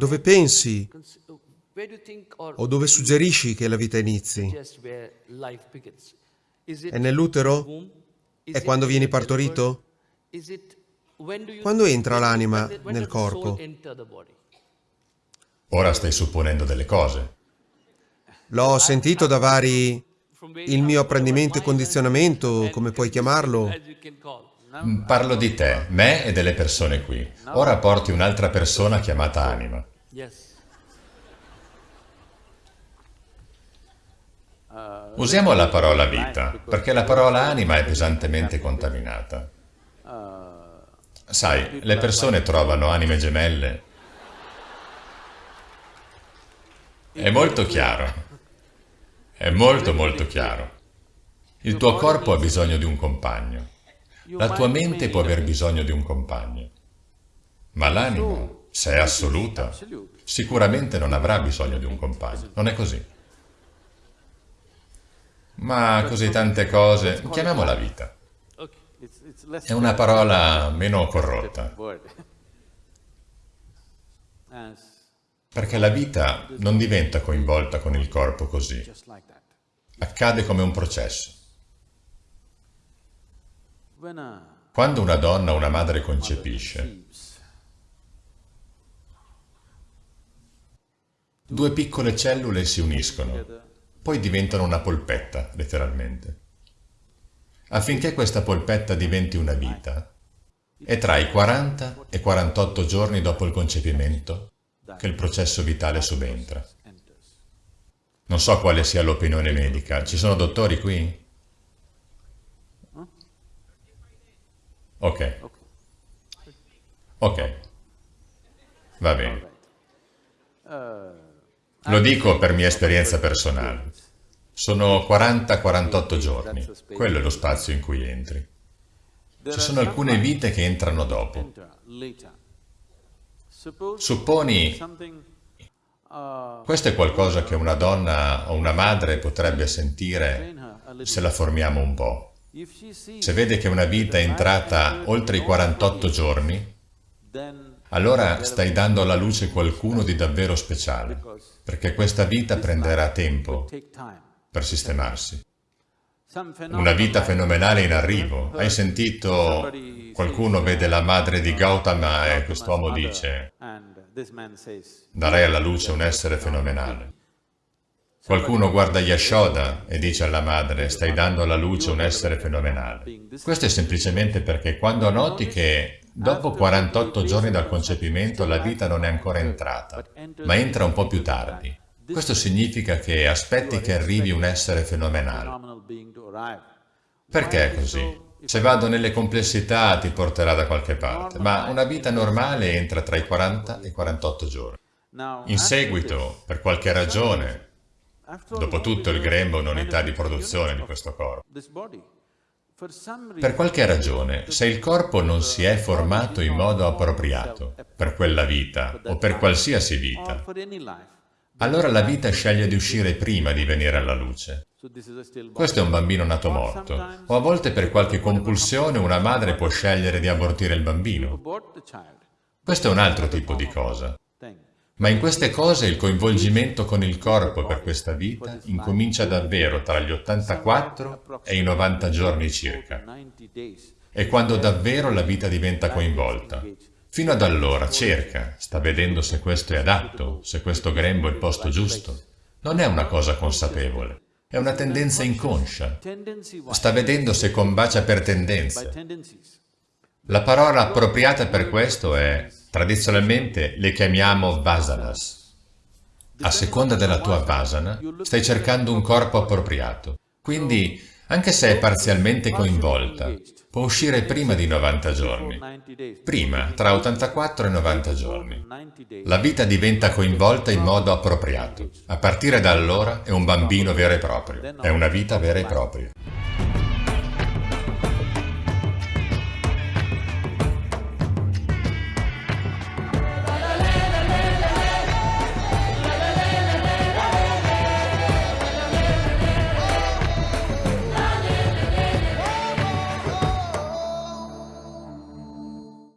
Dove pensi o dove suggerisci che la vita inizi? È nell'utero? È quando vieni partorito? Quando entra l'anima nel corpo? Ora stai supponendo delle cose. L'ho sentito da vari... il mio apprendimento e condizionamento, come puoi chiamarlo. Mm, Parlo di te, me e delle persone qui. Ora porti un'altra persona chiamata anima. Usiamo la parola vita, perché la parola anima è pesantemente contaminata. Sai, le persone trovano anime gemelle. È molto chiaro. È molto molto chiaro. Il tuo corpo ha bisogno di un compagno. La tua mente può aver bisogno di un compagno. Ma l'anima, se è assoluta, sicuramente non avrà bisogno di un compagno. Non è così. Ma così tante cose, chiamiamola vita. È una parola meno corrotta. Perché la vita non diventa coinvolta con il corpo così. Accade come un processo. Quando una donna o una madre concepisce, due piccole cellule si uniscono poi diventano una polpetta, letteralmente. Affinché questa polpetta diventi una vita, è tra i 40 e 48 giorni dopo il concepimento che il processo vitale subentra. Non so quale sia l'opinione medica. Ci sono dottori qui? Ok. Ok. Va bene. Lo dico per mia esperienza personale. Sono 40-48 giorni, quello è lo spazio in cui entri. Ci sono alcune vite che entrano dopo. Supponi, questo è qualcosa che una donna o una madre potrebbe sentire se la formiamo un po'. Se vede che una vita è entrata oltre i 48 giorni, allora stai dando alla luce qualcuno di davvero speciale, perché questa vita prenderà tempo per sistemarsi. Una vita fenomenale in arrivo. Hai sentito qualcuno vede la madre di Gautama e quest'uomo dice darei alla luce un essere fenomenale. Qualcuno guarda Yashoda e dice alla madre stai dando alla luce un essere fenomenale. Questo è semplicemente perché quando noti che dopo 48 giorni dal concepimento la vita non è ancora entrata, ma entra un po' più tardi, questo significa che aspetti che arrivi un essere fenomenale. Perché è così? Se vado nelle complessità ti porterà da qualche parte, ma una vita normale entra tra i 40 e i 48 giorni. In seguito, per qualche ragione, dopo tutto il grembo è un'unità di produzione di questo corpo, per qualche ragione, se il corpo non si è formato in modo appropriato per quella vita o per qualsiasi vita, allora la vita sceglie di uscire prima di venire alla luce. Questo è un bambino nato morto, o a volte per qualche compulsione una madre può scegliere di abortire il bambino. Questo è un altro tipo di cosa. Ma in queste cose il coinvolgimento con il corpo per questa vita incomincia davvero tra gli 84 e i 90 giorni circa. È quando davvero la vita diventa coinvolta. Fino ad allora cerca, sta vedendo se questo è adatto, se questo grembo è il posto giusto. Non è una cosa consapevole, è una tendenza inconscia. Sta vedendo se combacia per tendenze. La parola appropriata per questo è, tradizionalmente, le chiamiamo vasanas. A seconda della tua vasana, stai cercando un corpo appropriato. Quindi, anche se è parzialmente coinvolta, può uscire prima di 90 giorni, prima, tra 84 e 90 giorni. La vita diventa coinvolta in modo appropriato. A partire da allora è un bambino vero e proprio, è una vita vera e propria.